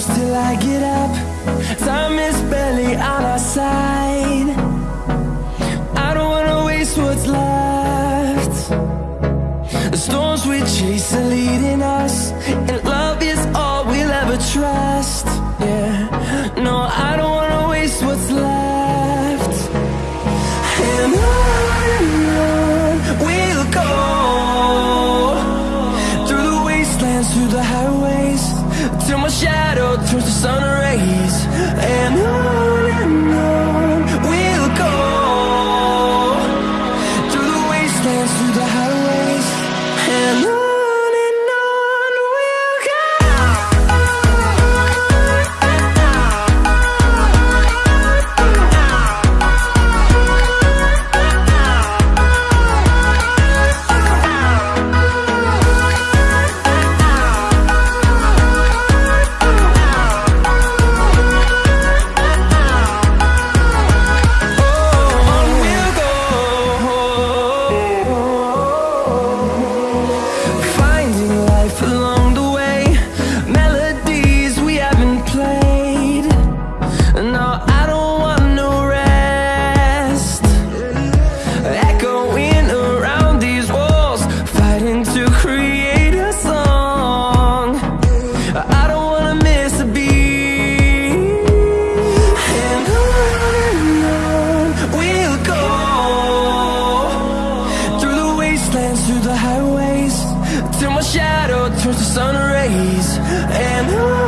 close till I get up. Time is barely on our side. I don't wanna waste what's left. The storms we chase are leading us And love is all we'll ever trust. through the house the sun rays and